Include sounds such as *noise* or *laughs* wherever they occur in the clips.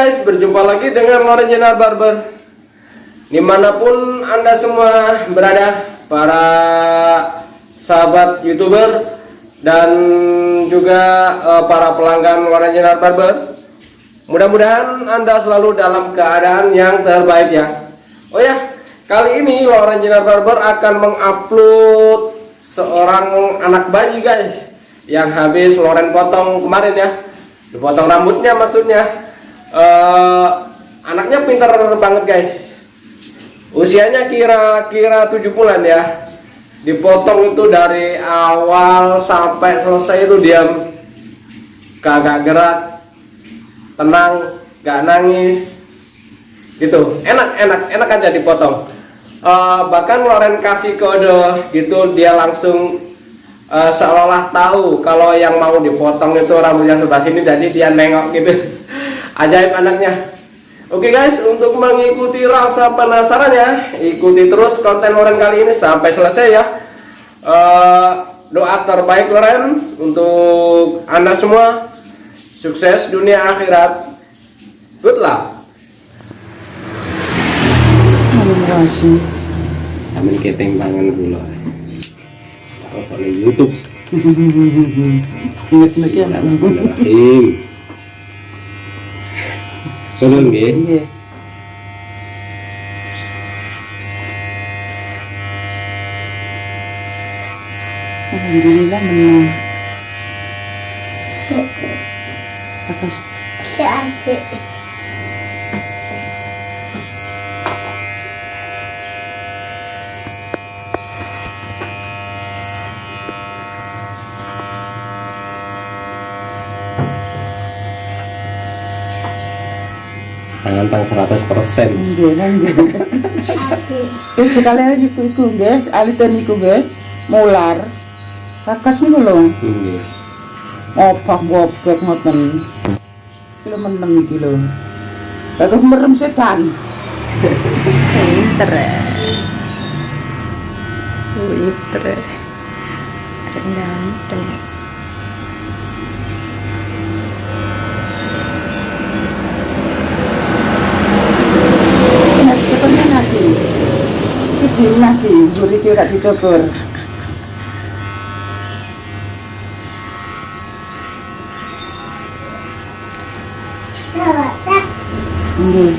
guys, berjumpa lagi dengan Lorenjana Barber. Di mana pun anda semua berada Para sahabat youtuber Dan juga uh, para pelanggan Lorenjana Barber Mudah-mudahan anda selalu dalam keadaan yang terbaik ya. Oh ya, kali ini Lorenjana Barber akan mengupload seorang anak bayi guys Yang habis Loren potong kemarin ya. Dipotong rambutnya maksudnya uh, anaknya pintar banget guys. Usianya kira-kira 7 bulan ya. Dipotong itu dari awal sampai selesai itu diam. Kagak gerak. Tenang gak nangis. Gitu. Enak enak enak aja dipotong. Uh, bahkan Loren kasih kode gitu dia langsung uh, seolah tahu kalau yang mau dipotong itu rambutnya sebelah sini jadi dia nengok gitu *laughs* ajaib anaknya Oke guys, untuk mengikuti rasa penasarannya, ikuti terus konten Loren kali ini sampai selesai ya. Uh, doa terbaik Loren untuk anda semua, sukses dunia akhirat. Good luck. Amin keteng tangan gula. Pada YouTube. Ingat sebagian anak. Turun nggih. Iya. Alhamdulillah menang. Atas. Tangan tang 100%. nggih nang nggih. Sing sekali aja iku iku nggih, aliten iku nggih. Mular. Kakas niku lho. Nggih. Opak bobek ngoten. Kilo meneng iki lho. Kagak merem setan. Pinter. Pinter. Ganteng. Nek mburi iki gak. Nggih.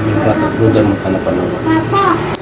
Minta udah makan apa dulu. Papa. Papa.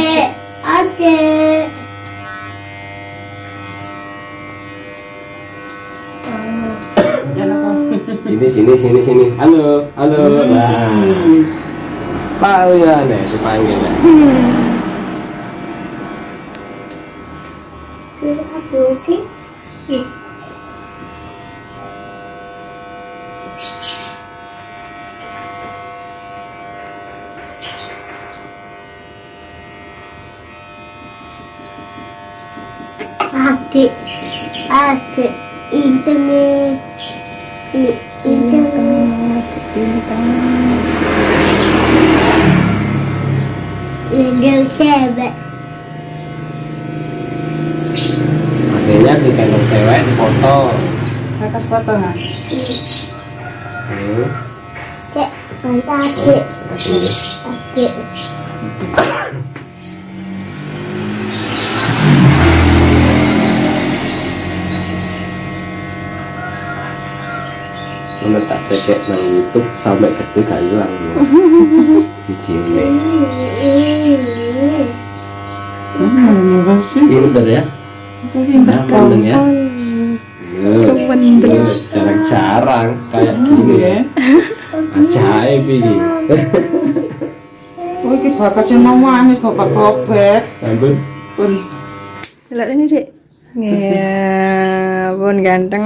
Sini sini sini. Halo, halo. Nah. Tahu ya nih dipanggil ya. Lapoki. Adik, adik, internet, Internet, internet, Lego sebek, Akhirnya di kandung cewek dipoto. Kakas potongan. Hmm. cek, mantap adik, Aduh. Mana tak cekek nang YouTube sampai gede gak hilang. Hmm, *laughs* masih. Pinter ya. Pinter. Nyaman ya. Ya, ya, Jarang-jarang kayak gini ya. Iya. Ajaib ini. *laughs* Oh, ki bakasnya mau nangis gobek-gobek. Ampun. Pun Lihat ini dek. Ya, pun ganteng.